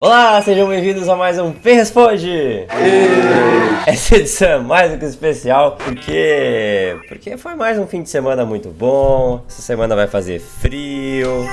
Olá, sejam bem-vindos a mais um P Responde! Essa edição é mais do que especial porque porque foi mais um fim de semana muito bom. Essa semana vai fazer frio.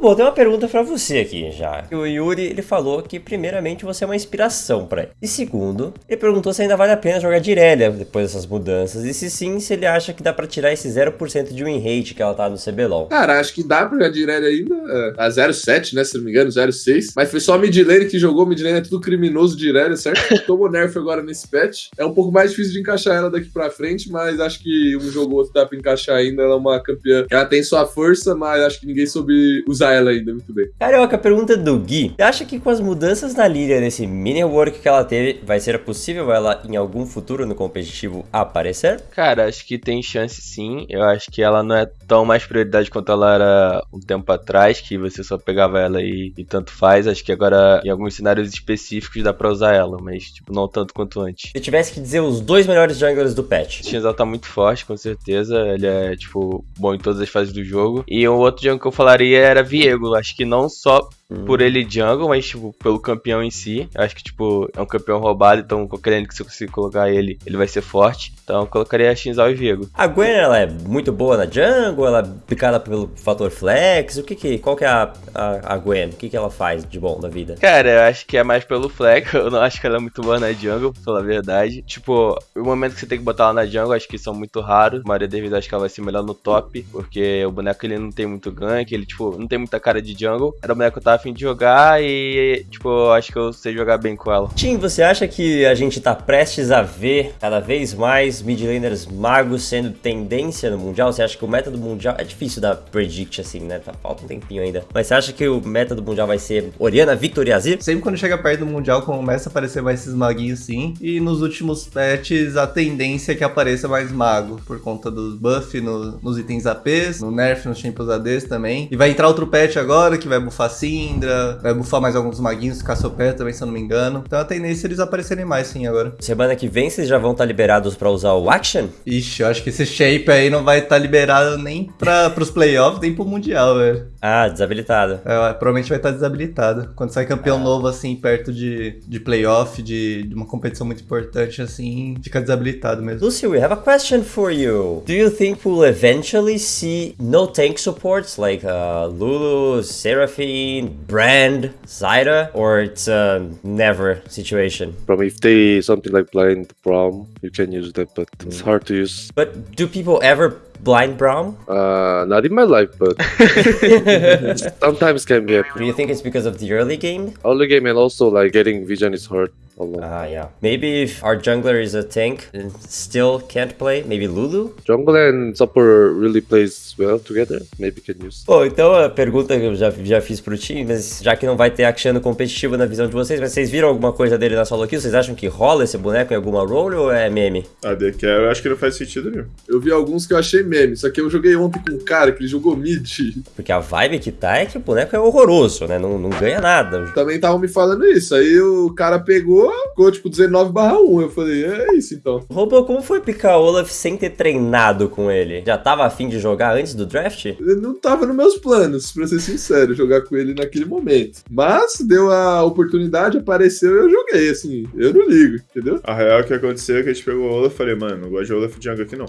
Bom, tem uma pergunta pra você aqui já. O Yuri, ele falou que primeiramente você é uma inspiração pra ele. E segundo, ele perguntou se ainda vale a pena jogar de Irelia depois dessas mudanças. E se sim, se ele acha que dá pra tirar esse 0% de win rate que ela tá no CBLOL. Cara, acho que dá pra jogar de Irelia ainda. É, a 0,7, né, se não me engano, 0,6. Mas foi só a midlane que jogou. Midlane é tudo criminoso de Irelia, certo? Tomou nerf agora nesse patch. É um pouco mais difícil de encaixar ela daqui pra frente, mas acho que um jogo ou outro dá pra encaixar ainda. Ela é uma campeã. Ela tem sua força, mas acho que ninguém soube usar ela ainda muito bem. Carioca, pergunta do Gui. Você acha que com as mudanças na Lilia, nesse mini work que ela teve, vai ser possível ela em algum futuro no competitivo aparecer? Cara, acho que tem chance sim. Eu acho que ela não é tão mais prioridade quanto ela era um tempo atrás, que você só pegava ela e, e tanto faz. Acho que agora em alguns cenários específicos dá pra usar ela, mas tipo, não tanto quanto antes. Se tivesse que dizer os dois melhores junglers do patch. O Shinzal tá muito forte, com certeza. Ele é, tipo, bom em todas as fases do jogo. E o outro jungle que eu falaria era Viego. Acho que não só. Por ele jungle, mas, tipo, pelo campeão em si. Eu acho que, tipo, é um campeão roubado, então qualquer lane que você conseguir colocar ele, ele vai ser forte. Então eu colocaria a Shinzal e Viego. A Gwen, ela é muito boa na jungle, ela é picada pelo fator flex, o que que, qual que é a, a, a Gwen? O que que ela faz de bom na vida? Cara, eu acho que é mais pelo flex, eu não acho que ela é muito boa na jungle, pra falar a verdade. Tipo, o momento que você tem que botar ela na jungle, acho que são muito raros. A maioria devido acho que ela vai ser melhor no top, porque o boneco ele não tem muito gank, ele, tipo, não tem muita cara de jungle. Era o boneco que eu tava afim de jogar e, tipo, acho que eu sei jogar bem com ela. Tim, você acha que a gente tá prestes a ver cada vez mais mid laners magos sendo tendência no Mundial? Você acha que o meta do Mundial... É difícil dar predict assim, né? Tá, falta um tempinho ainda. Mas você acha que o meta do Mundial vai ser Oriana, Victor e Azir? Sempre quando chega perto do Mundial começa a aparecer mais esses maguinhos sim. E nos últimos patches a tendência é que apareça mais mago. Por conta dos buff no, nos itens APs, no nerf nos Champions ADs também. E vai entrar outro patch agora que vai buffar Syndra, vai buffar mais alguns maguinhos, Cassiopeia também, se eu não me engano. Então a tendência é eles aparecerem mais sim agora. Semana que vem vocês já vão estar liberados pra usar o Action? Ixi, eu acho que esse shape aí não vai estar liberado nem pra, pros playoffs, nem pro Mundial, velho. Ah, desabilitado. É, provavelmente vai estar desabilitado. Quando sai campeão Ah. novo, assim, perto de, de playoff, de, de uma competição muito importante, assim, fica desabilitado mesmo. Lucy, we have a question for you. Do you think we'll eventually see no tank supports like uh, Lulu, Seraphine, Brand, Zyra, or it's a never situation? From if they something like blind prom, you can use that, but it's mm. hard to use. But do people ever blind Braum? Uh, not in my life, but sometimes can be Do you think it's because of the early game? Early game and also like getting vision is hard a lot. Ah, yeah. Maybe if our jungler is a tank and still can't play, maybe Lulu? Jungle and support really plays well together. Maybe can use. Bom, então a pergunta que eu já, já fiz pro time, mas já que não vai ter Action competitivo na visão de vocês, mas vocês viram alguma coisa dele na solo kill? Vocês acham que rola esse boneco em alguma role ou é meme? A The eu acho que não faz sentido nenhum. Eu vi alguns que eu achei meme, só que eu joguei ontem com um cara que ele jogou mid. Porque a vibe que tá é que o boneco é horroroso, né? Não, não ganha nada. Também estavam me falando isso. Aí o cara pegou, ficou tipo 19 barra 1. Eu falei, é isso então. Robo, como foi picar Olaf sem ter treinado com ele? Já tava afim de jogar antes do draft? Eu Não tava nos meus planos, pra ser sincero, jogar com ele naquele momento. Mas deu a oportunidade, apareceu e eu joguei, assim. Eu não ligo, entendeu? A real que aconteceu é que a gente pegou o Olaf e falei, mano, não gosto de Olaf Jungle aqui não.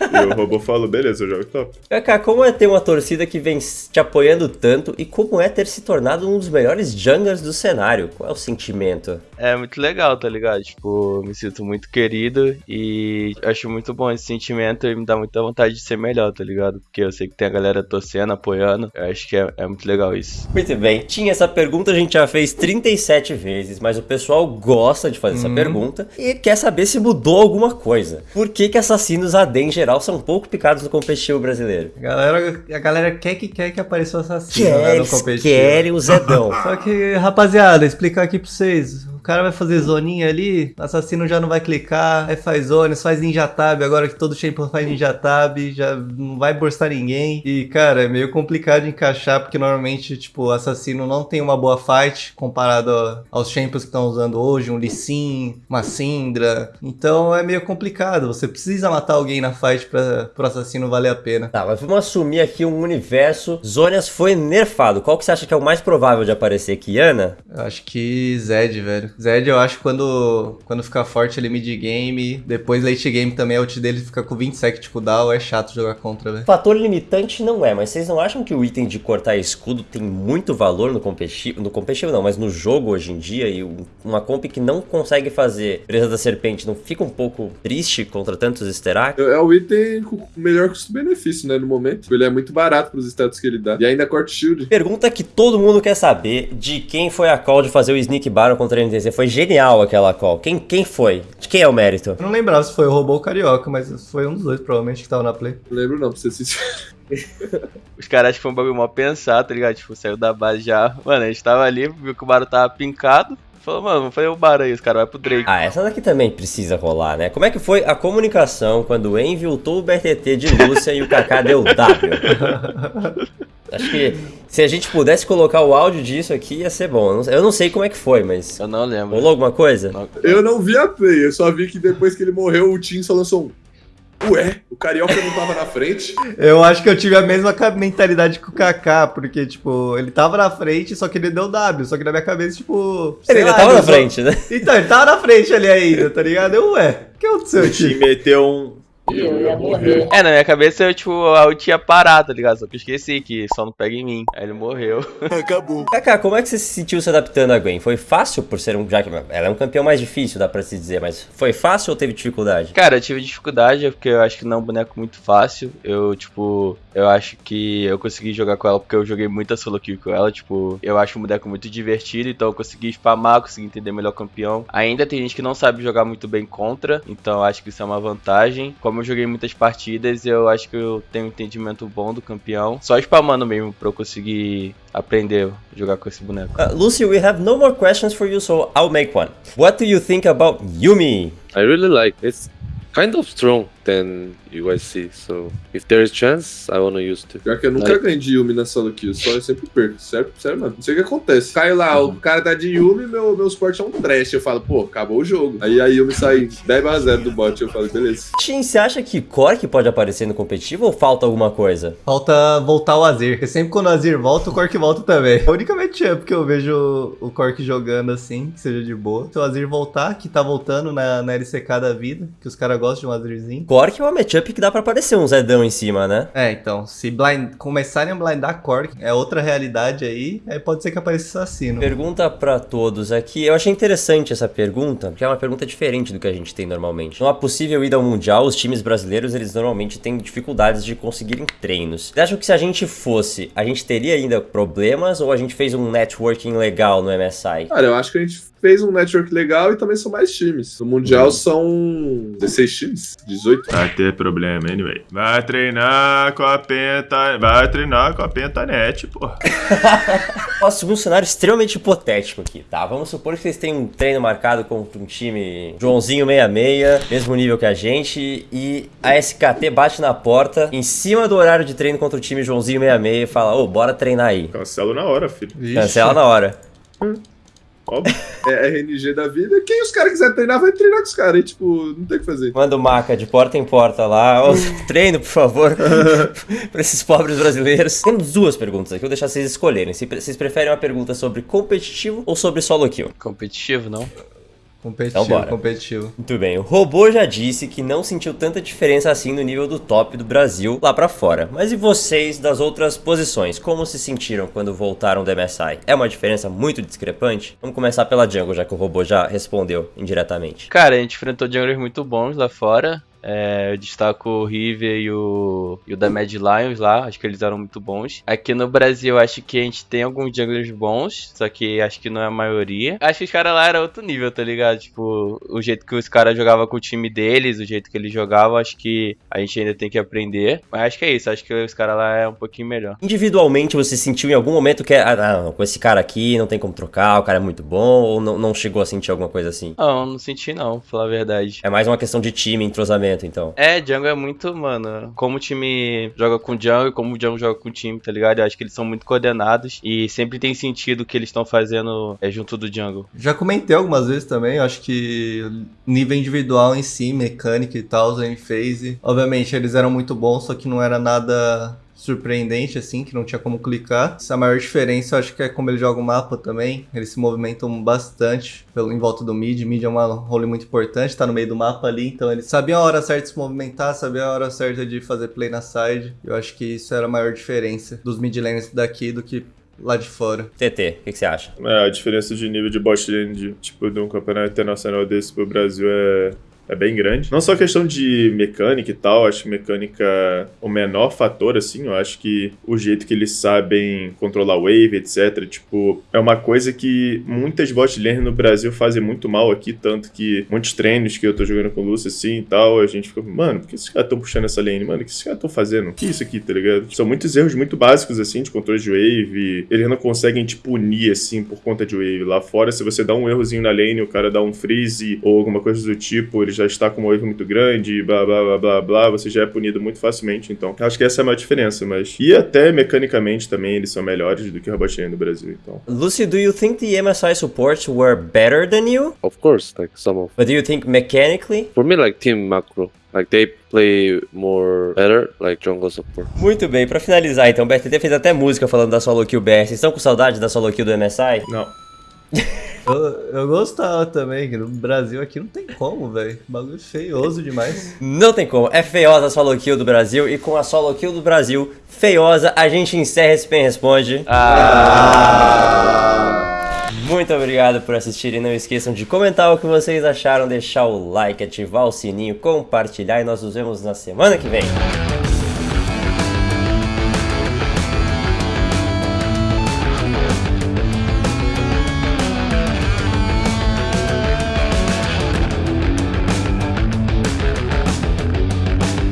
E o robô falou, beleza, eu jogo top. Kaká, como é ter uma torcida que vem te apoiando tanto e como é ter se tornado um dos melhores junglers do cenário? Qual é o sentimento? É muito legal, tá ligado? Tipo, me sinto muito querido e acho muito bom esse sentimento e me dá muita vontade de ser melhor, tá ligado? Porque eu sei que tem a galera torcendo, apoiando. Eu acho que é, é muito legal isso. Muito bem, tinha essa pergunta, a gente já fez 37 vezes, mas o pessoal gosta de fazer essa pergunta e quer saber se mudou alguma coisa. Por que que assassinos AD em geral são pouco picados no competitivo brasileiro? A galera, a galera quer que quer que apareça o assassino né, no competitivo. querem o Zedão. Só que, rapaziada, explicar aqui pra vocês. Cara vai fazer zoninha ali, o assassino já não vai clicar, aí faz zones, faz ninja tab, agora que todo champion faz ninja tab, já não vai burstar ninguém. E, cara, é meio complicado de encaixar, porque normalmente, tipo, o assassino não tem uma boa fight comparado aos champions que estão usando hoje, um Lee Sin, uma Syndra. Então é meio complicado, você precisa matar alguém na fight pra pro assassino valer a pena. Tá, mas vamos assumir aqui um universo. Zonias foi nerfado. Qual que você acha que é o mais provável de aparecer? Kiana? Eu acho que Zed, velho. Zed, eu acho que quando, quando ficar forte ele mid game, depois late game também, a ult dele fica com 27 de cooldown, é chato jogar contra, velho. Fator limitante não é, mas vocês não acham que o item de cortar escudo tem muito valor no competitivo? No competitivo não, mas no jogo hoje em dia e um- uma comp que não consegue fazer presa da serpente não fica um pouco triste contra tantos Sterak? É o item com o melhor custo-benefício, né, no momento. Ele é muito barato pros status que ele dá. E ainda corta shield. Pergunta que todo mundo quer saber de quem foi a call de fazer o Sneak Baron contra a NTZ. Foi genial aquela call. Quem, quem foi? De quem é o mérito? Eu não lembrava se foi o robô ou o carioca, mas foi um dos dois, provavelmente, que tava na play. Não lembro não, pra ser sincero. Os caras acham que foi um bagulho mal pensado, tá ligado? Tipo, saiu da base já. Mano, a gente tava ali, viu que o Baro tava pincado. Falou, mano, vamos fazer o Baro aí, os caras vai pro Drake. Ah, essa daqui também precisa rolar, né? Como é que foi a comunicação quando o Envy ultou o BRTT de Lúcia e o Kaká deu W? Acho que se a gente pudesse colocar o áudio disso aqui ia ser bom. Eu não- sei como é que foi, mas. Eu não lembro. Rolou alguma coisa? Eu não vi a play, eu só vi que depois que ele morreu, o Tim só lançou um. Ué, o Carioca não tava na frente. Eu acho que eu tive a mesma mentalidade que o Kaká, porque, tipo, ele tava na frente, só que ele deu W. Só que na minha cabeça, tipo. Ele ainda lá, tava na usou- frente, né? Então, ele tava na frente ali ainda, tá ligado? Eu, ué, o que aconteceu, O time tio? meteu um. Eu ia morrer. É, na minha cabeça eu, tipo, a ult ia parar, tá ligado? Só que eu esqueci que só não pega em mim. Aí ele morreu. Kaká, como é que você se sentiu se adaptando a Gwen? Foi fácil por ser um. Já que ela é um campeão mais difícil, dá pra se dizer, mas foi fácil ou teve dificuldade? Cara, eu tive dificuldade, porque eu acho que não é um boneco muito fácil. Eu, tipo, eu acho que eu consegui jogar com ela porque eu joguei muita solo kill com ela. Tipo, eu acho um boneco muito divertido, então eu consegui spamar, consegui entender melhor o campeão. Ainda tem gente que não sabe jogar muito bem contra, então eu acho que isso é uma vantagem. Como eu joguei muitas partidas, eu acho que eu tenho um entendimento bom do campeão. Só spamando mesmo pra eu conseguir aprender a jogar com esse boneco. Uh, Lucy, we have no more questions for you, so I'll make one. What do you think about Yumi? I really like it's kind of strong guys see. So if there is chance, I wanna use it. Pior que eu nunca ganhei de Yumi na solo kill, só eu sempre perco. Sério, sério, mano. Não sei o que acontece. Cai lá, o cara tá de Yumi, meu, meu suporte é um trash. Eu falo, pô, acabou o jogo. Aí a Yumi sai 10 a 0 do bot. Eu falo, beleza. Shin, você acha que Cork pode aparecer no competitivo ou falta alguma coisa? Falta voltar o Azir, porque sempre quando o Azir volta, o Cork volta também. A única matchup que eu vejo o Cork jogando assim, que seja de boa. Se o Azir voltar, que tá voltando na, na LCK da vida, que os caras gostam de um Azirzinho. Cork é uma matchup que dá pra aparecer um Zedão em cima, né? É, então, se blind, começarem a blindar Cork, é outra realidade aí, aí pode ser que apareça assassino. Pergunta pra todos aqui. Eu achei interessante essa pergunta, porque é uma pergunta diferente do que a gente tem normalmente. Numa possível ida ao Mundial, os times brasileiros, eles normalmente têm dificuldades de conseguirem treinos. Vocês acham que se a gente fosse, a gente teria ainda problemas ou a gente fez um networking legal no MSI? Cara, eu acho que a gente fez um network legal e também são mais times. No Mundial são 16 times? 18? Vai ter problema, anyway. Vai treinar com a penta. Vai treinar com a pentanet, porra. Posso assumir um cenário extremamente hipotético aqui, tá? Vamos supor que vocês têm um treino marcado contra um time Joãozinho 66, mesmo nível que a gente, e a SKT bate na porta, em cima do horário de treino contra o time Joãozinho 66 e fala, ô, bora treinar aí. Cancelo na hora, filho. Cancela na hora. Óbvio. É RNG da vida. Quem os caras quiser treinar, vai treinar com os caras. Aí, tipo, não tem o que fazer. Manda o maca de porta em porta lá. Ô, treino, por favor, pra esses pobres brasileiros. Temos duas perguntas aqui, vou deixar vocês escolherem. Se vocês preferem uma pergunta sobre competitivo ou sobre solo kill? Competitivo, não? Competitivo, Então bora. competitivo. Muito bem, o robô já disse que não sentiu tanta diferença assim no nível do top do Brasil lá pra fora. Mas e vocês das outras posições? Como se sentiram quando voltaram do MSI? É uma diferença muito discrepante? Vamos começar pela Jungle, já que o robô já respondeu indiretamente. Cara, a gente enfrentou junglers muito bons lá fora. É, eu destaco o River e o, e o da Mad Lions lá, acho que eles eram muito bons. Aqui no Brasil, acho que a gente tem alguns junglers bons, só que acho que não é a maioria. Acho que os caras lá eram outro nível, tá ligado? Tipo, o jeito que os caras jogavam com o time deles, o jeito que eles jogavam, acho que a gente ainda tem que aprender. Mas acho que é isso, acho que os caras lá é um pouquinho melhor. Individualmente, você sentiu em algum momento que, ah, não, com esse cara aqui não tem como trocar, o cara é muito bom, ou não, não chegou a sentir alguma coisa assim? Não, não senti não, pra falar a verdade. É mais uma questão de time, entrosamento, então. É, Django é muito, mano, como o time joga com o Django e como o Django joga com o time, tá ligado? Eu acho que eles são muito coordenados e sempre tem sentido o que eles estão fazendo é, junto do Django. Já comentei algumas vezes também, eu acho que nível individual em si, mecânica e tal, a gente fez. e, Obviamente eles eram muito bons, só que não era nada surpreendente assim, que não tinha como clicar. Essa maior diferença eu acho que é como ele joga o mapa também. Eles se movimentam bastante pelo, em volta do mid. Mid é uma role muito importante, tá no meio do mapa ali, então eles sabiam a hora certa de se movimentar, sabiam a hora certa de fazer play na side. Eu acho que isso era a maior diferença dos mid laners daqui do que lá de fora. TT, o que, que você acha? É, a diferença de nível de bot lane, de, tipo, de um campeonato internacional desse pro Brasil é, é bem grande. Não só questão de mecânica e tal, acho que mecânica o menor fator, assim, eu acho que o jeito que eles sabem controlar wave, etc, tipo, é uma coisa que muitas bot lane no Brasil fazem muito mal aqui, tanto que muitos treinos que eu tô jogando com o Lúcio, assim, e tal, a gente fica, mano, por que esses caras tão puxando essa lane? Mano, o que esses caras tão fazendo? O que é isso aqui, tá ligado? São muitos erros muito básicos, assim, de controle de wave, eles não conseguem te punir, assim, por conta de wave. Lá fora, se você dá um errozinho na lane, o cara dá um freeze ou alguma coisa do tipo, ele já está com uma wave muito grande, blá blá blá blá blá, você já é punido muito facilmente, então. Acho que essa é a maior diferença, mas. E até mecanicamente também eles são melhores do que o Robot Lane no Brasil, então. Lucy, do you think the MSI supports were better than you? Of course, like some of. But do you think mechanically? For me, like team macro, like they play more better, like jungle support. Muito bem, pra finalizar então, o BRTT fez até música falando da solo kill BR. Vocês estão com saudade da solo kill do MSI? Não. Eu, eu gostava também, que no Brasil aqui não tem como, velho. Bagulho feioso demais. Não tem como, é feiosa a solo kill do Brasil e com a solo kill do Brasil feiosa a gente encerra esse Pen Responde. Ah! Muito obrigado por assistirem, não esqueçam de comentar o que vocês acharam, deixar o like, ativar o sininho, compartilhar e nós nos vemos na semana que vem.